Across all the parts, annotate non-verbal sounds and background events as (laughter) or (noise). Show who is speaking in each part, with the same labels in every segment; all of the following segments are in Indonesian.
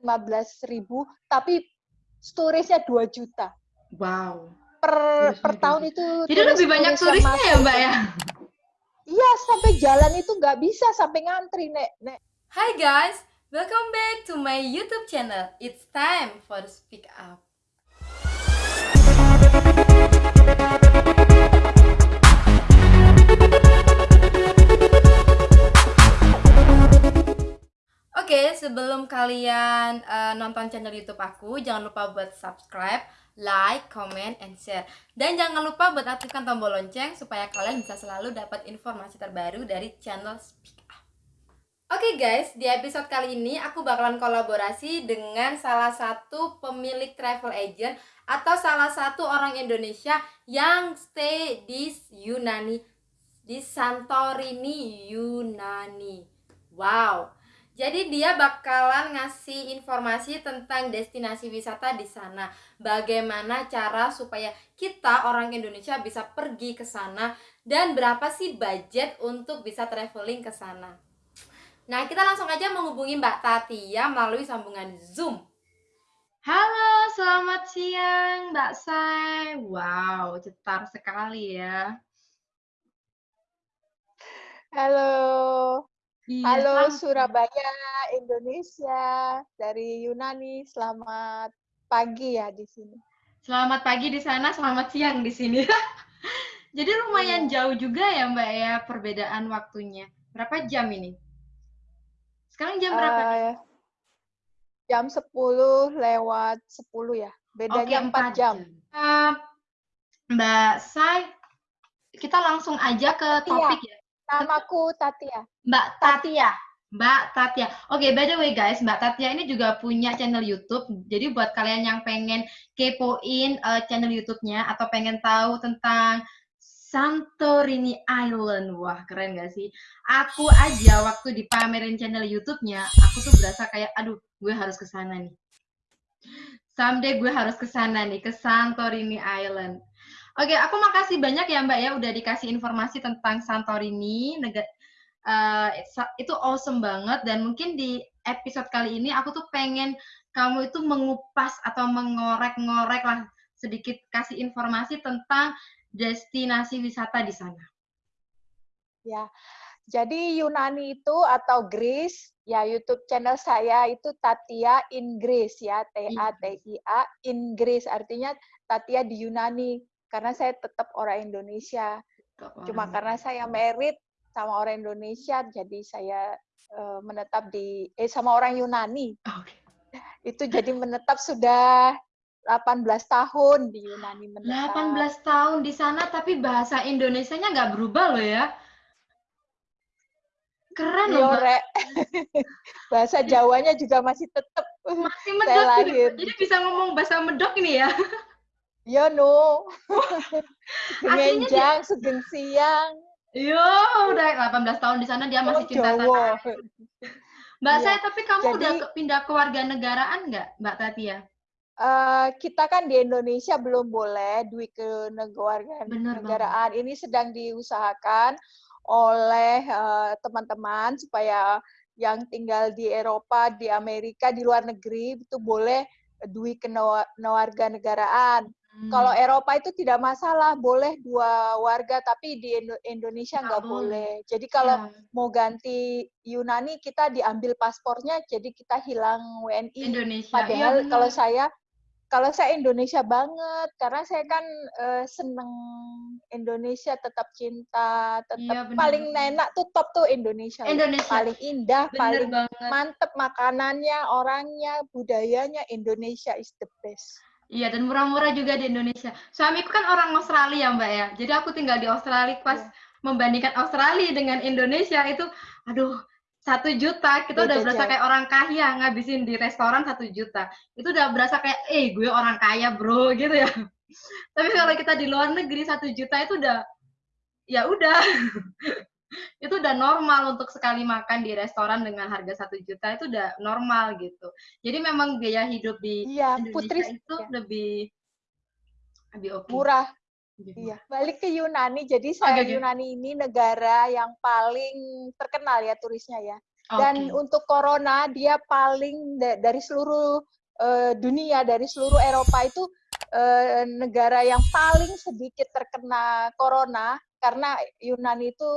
Speaker 1: 15 ribu, tapi storage-nya 2 juta.
Speaker 2: Wow.
Speaker 1: Per, per tahun itu.
Speaker 2: Jadi lebih banyak turisnya ya, Mbak ya?
Speaker 1: Iya, sampai jalan itu nggak bisa, sampai ngantri, Nek. Nek.
Speaker 3: Hi guys, welcome back to my YouTube channel. It's time for Speak Up. Sebelum kalian uh, nonton channel YouTube aku, jangan lupa buat subscribe, like, comment, and share. Dan jangan lupa buat aktifkan tombol lonceng supaya kalian bisa selalu dapat informasi terbaru dari channel Speak Up. Oke guys, di episode kali ini aku bakalan kolaborasi dengan salah satu pemilik travel agent atau salah satu orang Indonesia yang stay di Yunani, di Santorini, Yunani. Wow, jadi dia bakalan ngasih informasi tentang destinasi wisata di sana. Bagaimana cara supaya kita orang Indonesia bisa pergi ke sana dan berapa sih budget untuk bisa traveling ke sana. Nah, kita langsung aja menghubungi Mbak Tatia melalui sambungan Zoom.
Speaker 2: Halo, selamat siang Mbak Sai. Wow, cetar sekali ya.
Speaker 1: Halo.
Speaker 2: Iya,
Speaker 1: Halo
Speaker 2: selamat.
Speaker 1: Surabaya, Indonesia dari Yunani. Selamat pagi ya di sini.
Speaker 2: Selamat pagi di sana, selamat siang di sini. (laughs) Jadi lumayan
Speaker 1: Iya.
Speaker 2: jauh juga ya Mbak ya perbedaan waktunya. Berapa jam ini? Sekarang jam berapa? nih?
Speaker 1: Eh, jam 10 lewat 10 ya. Bedanya 4
Speaker 2: empat
Speaker 1: jam.
Speaker 2: Eh, Mbak Sai, kita langsung aja ke
Speaker 1: Iya.
Speaker 2: topik ya.
Speaker 1: Namaku Tatia.
Speaker 2: Mbak Tatia. Mbak Tatia. Oke, by the way guys, Mbak Tatia ini juga punya channel YouTube. Jadi buat kalian yang pengen kepoin eh, channel YouTube-nya atau pengen tahu tentang Santorini Island. Wah, keren gak sih? Aku aja waktu dipamerin channel YouTube-nya, aku tuh berasa kayak, aduh, gue harus ke sana nih. Someday gue harus ke sana nih, ke Santorini Island. Oke, aku makasih banyak ya Mbak ya udah dikasih informasi tentang Santorini, negara itu awesome banget dan mungkin di episode kali ini aku tuh pengen kamu itu mengupas atau mengorek-ngorek lah sedikit kasih informasi tentang destinasi wisata di sana.
Speaker 1: Ya. Jadi Yunani itu atau Greece, ya YouTube channel saya itu Tatia in Greece ya, T A T I A in Greece artinya Tatia di Yunani karena saya tetap orang Indonesia. Cuma karena saya merit sama orang Indonesia jadi saya uh, menetap di eh sama orang Yunani.
Speaker 2: Oke.
Speaker 1: Itu jadi menetap sudah 18 tahun di Yunani menetap.
Speaker 2: 18 tahun di sana tapi bahasa Indonesianya nggak berubah loh ya. Keren loh, Mbak.
Speaker 1: Yore. (laughs) bahasa Jawanya juga masih tetap
Speaker 2: Masih
Speaker 1: saya
Speaker 2: medok gitu.
Speaker 1: lahir.
Speaker 2: Jadi bisa ngomong bahasa medok ini ya. (laughs)
Speaker 1: Ya no. (laughs) Genjang, sugeng siang.
Speaker 2: Yo, udah 18 tahun di sana dia masih
Speaker 1: Oh,
Speaker 2: cinta
Speaker 1: Jawa.
Speaker 2: tanah. Mbak
Speaker 1: Iya.
Speaker 2: saya, tapi kamu udah
Speaker 1: Jadi-
Speaker 2: ke- pindah ke warga negaraan nggak, Mbak Tatia?
Speaker 1: Eh, kita kan di Indonesia belum boleh duit ke negara negaraan. Ini sedang diusahakan oleh eh, teman-teman supaya yang tinggal di Eropa, di Amerika, di luar negeri itu boleh duit ke warga negaraan.
Speaker 2: Hmm.
Speaker 1: Kalau Eropa itu tidak masalah, boleh dua warga, tapi di Indo- Indonesia
Speaker 2: Nggak
Speaker 1: nggak
Speaker 2: boleh.
Speaker 1: Jadi kalau
Speaker 2: Ya,
Speaker 1: mau ganti Yunani, kita diambil paspornya, jadi kita hilang WNI.
Speaker 2: Indonesia.
Speaker 1: Padahal
Speaker 2: bener.
Speaker 1: kalau saya kalau saya Indonesia banget karena saya kan eh, seneng Indonesia tetap cinta tetap
Speaker 2: bener
Speaker 1: paling enak tuh top tuh Indonesia
Speaker 2: Indonesia.
Speaker 1: paling indah
Speaker 2: Bener
Speaker 1: paling
Speaker 2: banget.
Speaker 1: mantep makanannya orangnya budayanya Indonesia is the best
Speaker 2: Iya, dan murah-murah juga di Indonesia. Suamiku kan orang Australia, Mbak ya. Jadi aku tinggal di Australia pas
Speaker 1: Iya.
Speaker 2: membandingkan Australia dengan Indonesia itu, aduh, satu juta kita udah berasa kayak orang kaya ngabisin di restoran satu juta. Itu udah berasa kayak, eh gue orang kaya bro gitu ya. (laughs) Tapi kalau kita di luar negeri satu juta itu udah, ya udah. (laughs) itu udah normal untuk sekali makan di restoran dengan harga satu juta itu udah normal gitu. Jadi memang biaya hidup di
Speaker 1: iya
Speaker 2: Indonesia
Speaker 1: Putri
Speaker 2: itu
Speaker 1: ya,
Speaker 2: lebih lebih oke.
Speaker 1: murah Iya, balik ke Yunani. Jadi saya
Speaker 2: oke.
Speaker 1: Yunani ini negara yang paling terkenal ya turisnya ya. Dan
Speaker 2: Oke.
Speaker 1: untuk corona dia paling da dari seluruh, eee, dunia, dari seluruh Eropa itu, eee, negara yang paling sedikit terkena corona karena Yunani itu,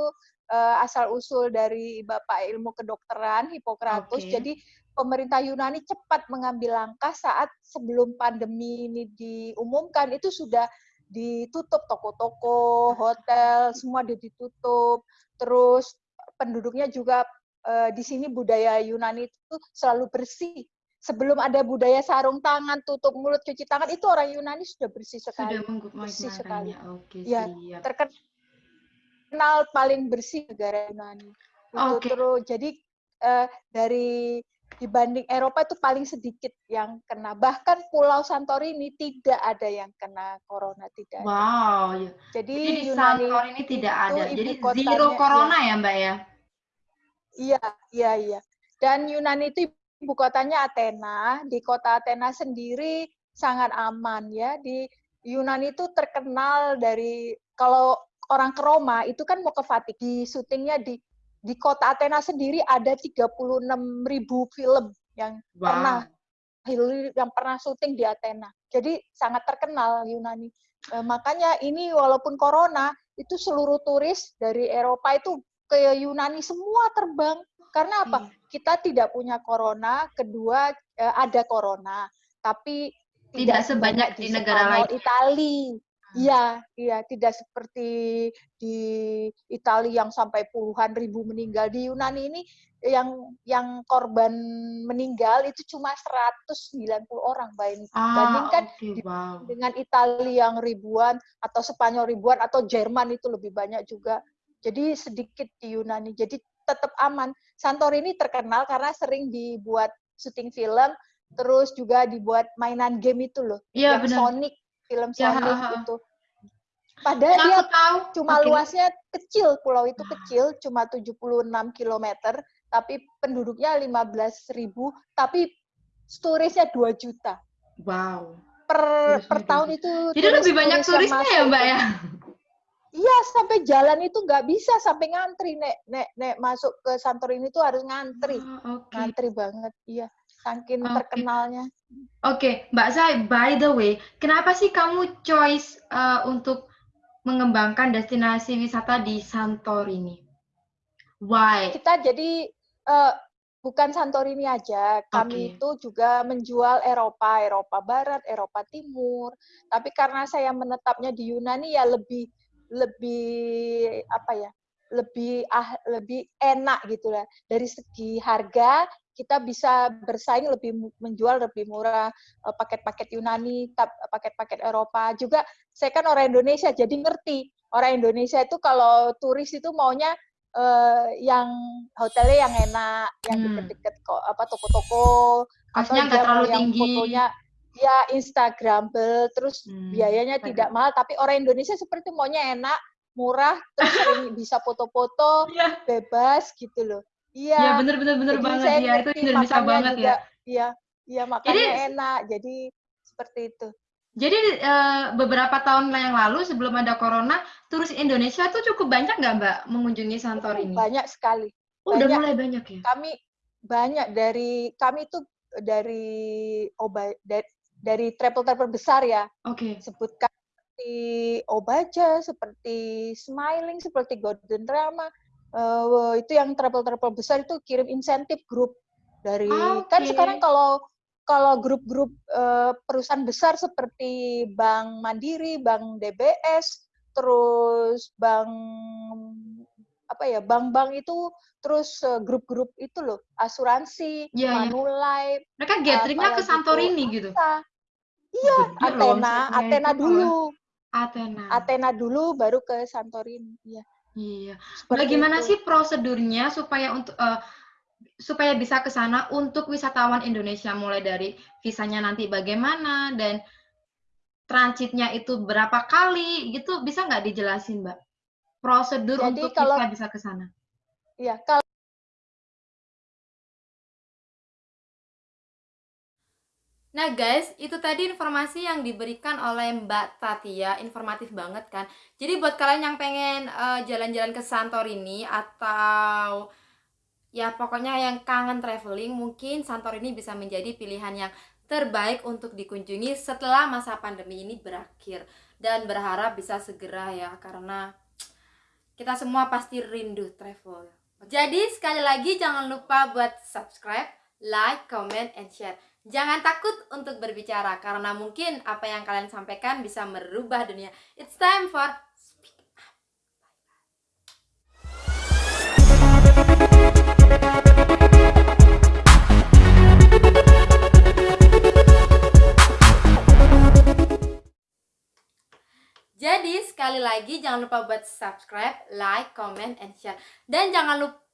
Speaker 1: eee, asal-usul dari bapak ilmu kedokteran Hippocrates.
Speaker 2: Oke.
Speaker 1: Jadi pemerintah Yunani cepat mengambil langkah saat sebelum pandemi ini diumumkan, itu sudah ditutup toko-toko, hotel, semua ditutup. Terus penduduknya juga uh, di sini budaya Yunani itu selalu bersih. Sebelum ada budaya sarung tangan, tutup mulut, cuci tangan, itu orang Yunani sudah bersih sekali.
Speaker 2: Sudah
Speaker 1: bersih sekali.
Speaker 2: Oke,
Speaker 1: ya,
Speaker 2: siap.
Speaker 1: Terkenal paling bersih negara Yunani. Itu
Speaker 2: Oke.
Speaker 1: terus jadi uh, dari dibanding Eropa itu paling sedikit yang kena. Bahkan Pulau Santorini tidak ada yang kena corona, tidak
Speaker 2: wow, ada. Wow, ya.
Speaker 1: Jadi,
Speaker 2: Jadi di
Speaker 1: Yunani
Speaker 2: Santorini tidak ada. Jadi
Speaker 1: kotanya,
Speaker 2: zero corona
Speaker 1: ya.
Speaker 2: ya, Mbak ya?
Speaker 1: Iya, iya, iya. Dan Yunani itu ibu kotanya Athena. Di kota Athena sendiri sangat aman ya. Di Yunani itu terkenal dari kalau orang ke Roma itu kan mau ke Vatikan. Di syutingnya di di kota Athena sendiri ada 36 ribu film yang wow. pernah yang pernah syuting di Athena. Jadi sangat terkenal Yunani. E, makanya ini walaupun corona itu seluruh turis dari Eropa itu ke Yunani semua terbang. Karena apa? Hmm. Kita tidak punya corona, kedua eh, ada corona, tapi
Speaker 2: tidak, tidak sebanyak di, di negara lain.
Speaker 1: Itali. Iya, iya, tidak seperti di Italia yang sampai puluhan ribu meninggal. Di Yunani ini yang yang korban meninggal itu cuma 190 orang
Speaker 2: ah,
Speaker 1: bandingkan
Speaker 2: okay, wow.
Speaker 1: dengan Italia yang ribuan atau Spanyol ribuan atau Jerman itu lebih banyak juga. Jadi sedikit di Yunani. Jadi tetap aman. Santorini terkenal karena sering dibuat syuting film, terus juga dibuat mainan game itu loh.
Speaker 2: Iya,
Speaker 1: yang
Speaker 2: benar.
Speaker 1: Sonic, film
Speaker 2: Ya,
Speaker 1: Sonic
Speaker 2: ha, ha.
Speaker 1: itu. Padahal dia
Speaker 2: tahu.
Speaker 1: cuma
Speaker 2: Oke.
Speaker 1: luasnya kecil, pulau itu kecil, cuma 76 km, tapi penduduknya 15.000, tapi turisnya 2 juta.
Speaker 2: Wow.
Speaker 1: Per,
Speaker 2: Turisnya
Speaker 1: per
Speaker 2: 2
Speaker 1: tahun itu
Speaker 2: Jadi lebih banyak
Speaker 1: turis
Speaker 2: turisnya ya, Mbak ya?
Speaker 1: Iya, sampai jalan itu nggak bisa sampai ngantri nek nek nek masuk ke Santorini itu harus ngantri.
Speaker 2: Ah, Oke.
Speaker 1: Ngantri banget, iya. Saking
Speaker 2: Oke.
Speaker 1: terkenalnya.
Speaker 2: Oke, Mbak Zai, by the way, kenapa sih kamu choice uh, untuk mengembangkan destinasi wisata di Santorini? Why?
Speaker 1: Kita jadi eh, bukan Santorini aja, kami
Speaker 2: Oke.
Speaker 1: itu juga menjual Eropa, Eropa Barat, Eropa Timur. Tapi karena saya menetapnya di Yunani ya lebih lebih apa ya? Lebih ah lebih enak gitu lah. Dari segi harga kita bisa bersaing lebih menjual lebih murah eh, paket-paket Yunani, paket-paket Eropa. Juga saya kan orang Indonesia jadi ngerti. Orang Indonesia itu kalau turis itu maunya eh, yang hotelnya yang enak, yang
Speaker 2: Hmm.
Speaker 1: deket-deket kok apa toko-toko atau mau
Speaker 2: terlalu
Speaker 1: yang
Speaker 2: tinggi.
Speaker 1: fotonya ya Instagramable, terus
Speaker 2: Hmm.
Speaker 1: biayanya tidak mahal, tapi orang Indonesia seperti maunya enak, murah, terus (laughs) bisa foto-foto,
Speaker 2: Iya,
Speaker 1: bebas gitu loh.
Speaker 2: iya
Speaker 1: Iya.
Speaker 2: bener bener bener
Speaker 1: Jadi
Speaker 2: banget
Speaker 1: saya
Speaker 2: ya itu Indonesia banget
Speaker 1: juga,
Speaker 2: ya.
Speaker 1: iya, iya makannya
Speaker 2: Jadi
Speaker 1: enak, jadi seperti itu.
Speaker 2: jadi eh, beberapa tahun yang lalu sebelum ada corona, turis Indonesia tuh cukup banyak nggak Mbak mengunjungi Santorini?
Speaker 1: banyak sekali.
Speaker 2: Oh, udah
Speaker 1: banyak.
Speaker 2: mulai banyak ya?
Speaker 1: Kami banyak dari kami itu dari oba dari, dari travel-travel besar ya,
Speaker 2: Oke.
Speaker 1: sebutkan seperti Obaja, seperti Smiling, seperti Golden Drama. Eh, itu yang travel-travel besar itu kirim insentif grup dari kan
Speaker 2: Oke.
Speaker 1: sekarang kalau kalau grup-grup eh, perusahaan besar seperti Bank Mandiri, Bank DBS, terus Bank apa ya, bank-bank itu terus eh, grup-grup itu loh, asuransi,
Speaker 2: Iya, iya.
Speaker 1: Manulife,
Speaker 2: Mereka gatheringnya ke
Speaker 1: apalagi tuh
Speaker 2: Santorini gitu.
Speaker 1: Iya, Athena, Athena dulu.
Speaker 2: Athena.
Speaker 1: Athena dulu baru ke Santorini. Iya.
Speaker 2: Iya.
Speaker 1: Seperti
Speaker 2: Bagaimana
Speaker 1: itu.
Speaker 2: sih prosedurnya supaya untuk eh, supaya bisa ke sana untuk wisatawan Indonesia mulai dari visanya nanti bagaimana dan transitnya itu berapa kali gitu bisa nggak dijelasin Mbak? Prosedur
Speaker 1: Jadi
Speaker 2: untuk
Speaker 1: kalau-
Speaker 2: kita bisa ke sana.
Speaker 1: Iya, kalau
Speaker 3: Nah guys, itu tadi informasi yang diberikan oleh Mbak Tatia, informatif banget kan. Jadi buat kalian yang pengen eh, jalan-jalan ke Santorini atau
Speaker 2: Ya, pokoknya yang kangen traveling, mungkin Santorini bisa menjadi pilihan yang terbaik untuk dikunjungi setelah masa pandemi ini berakhir. Dan berharap bisa segera ya, karena kita semua pasti rindu travel. Jadi sekali lagi jangan lupa buat subscribe, like, comment, and share. Jangan takut untuk berbicara karena mungkin apa yang kalian sampaikan bisa merubah dunia. It's time for speak up. Jadi sekali lagi jangan lupa buat subscribe, like, comment, and share. Dan jangan lupa